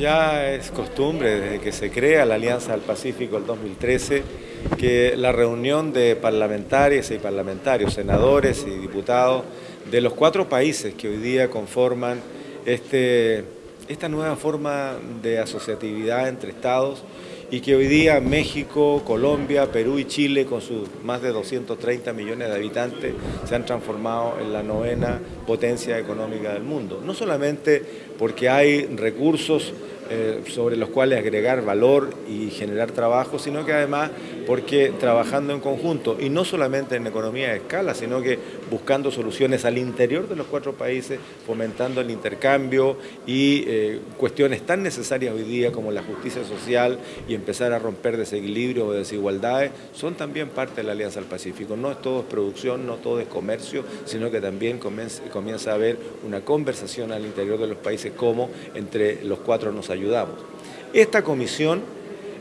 ya es costumbre desde que se crea la Alianza del Pacífico el 2013 que la reunión de parlamentarias y parlamentarios, senadores y diputados de los cuatro países que hoy día conforman este, esta nueva forma de asociatividad entre estados y que hoy día México, Colombia, Perú y Chile, con sus más de 230 millones de habitantes, se han transformado en la novena potencia económica del mundo. No solamente porque hay recursos eh, sobre los cuales agregar valor y generar trabajo, sino que además porque trabajando en conjunto, y no solamente en economía de escala, sino que buscando soluciones al interior de los cuatro países, fomentando el intercambio y eh, cuestiones tan necesarias hoy día como la justicia social y empezar a romper desequilibrios o desigualdades, son también parte de la Alianza del Pacífico. No es todo producción, no todo es comercio, sino que también comienza, comienza a haber una conversación al interior de los países como entre los cuatro nos ayudamos ayudamos. Esta comisión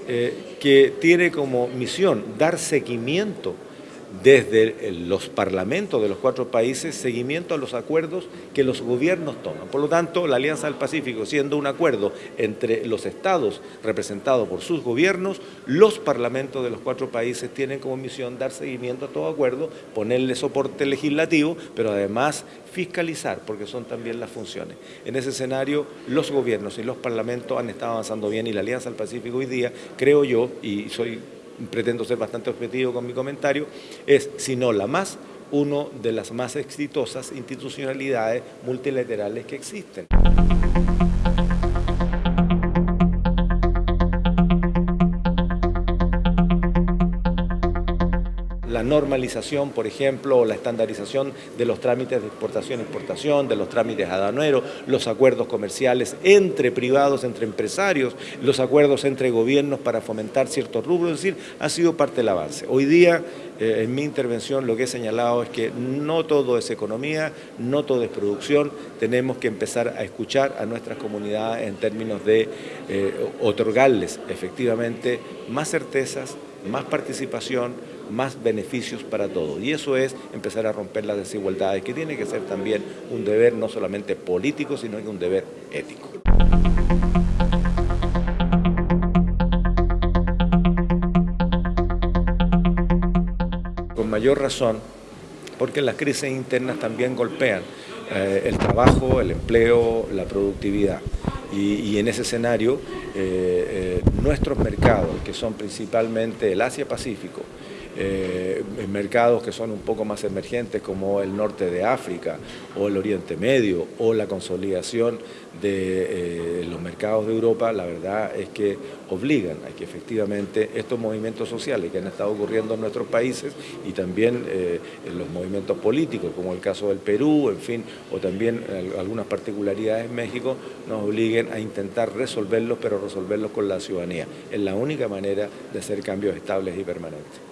eh, que tiene como misión dar seguimiento desde los parlamentos de los cuatro países seguimiento a los acuerdos que los gobiernos toman. Por lo tanto, la Alianza del Pacífico, siendo un acuerdo entre los estados representados por sus gobiernos, los parlamentos de los cuatro países tienen como misión dar seguimiento a todo acuerdo, ponerle soporte legislativo, pero además fiscalizar, porque son también las funciones. En ese escenario, los gobiernos y los parlamentos han estado avanzando bien y la Alianza del Pacífico hoy día, creo yo, y soy pretendo ser bastante objetivo con mi comentario, es, si no la más, uno de las más exitosas institucionalidades multilaterales que existen. La normalización, por ejemplo, o la estandarización de los trámites de exportación e exportación, de los trámites aduaneros, los acuerdos comerciales entre privados, entre empresarios, los acuerdos entre gobiernos para fomentar ciertos rubros, es decir, ha sido parte del avance. Hoy día, eh, en mi intervención, lo que he señalado es que no todo es economía, no todo es producción, tenemos que empezar a escuchar a nuestras comunidades en términos de eh, otorgarles efectivamente más certezas, más participación, más beneficios para todos. Y eso es empezar a romper las desigualdades, que tiene que ser también un deber no solamente político, sino que un deber ético. Con mayor razón, porque las crisis internas también golpean eh, el trabajo, el empleo, la productividad. Y, en ese escenario, eh, eh, nuestros mercados, que son principalmente el Asia-Pacífico, eh, en mercados que son un poco más emergentes como el norte de África o el Oriente Medio o la consolidación de eh, los mercados de Europa, la verdad es que obligan a que efectivamente estos movimientos sociales que han estado ocurriendo en nuestros países y también eh, los movimientos políticos, como el caso del Perú, en fin, o también algunas particularidades en México, nos obliguen a intentar resolverlos, pero resolverlos con la ciudadanía. Es la única manera de hacer cambios estables y permanentes.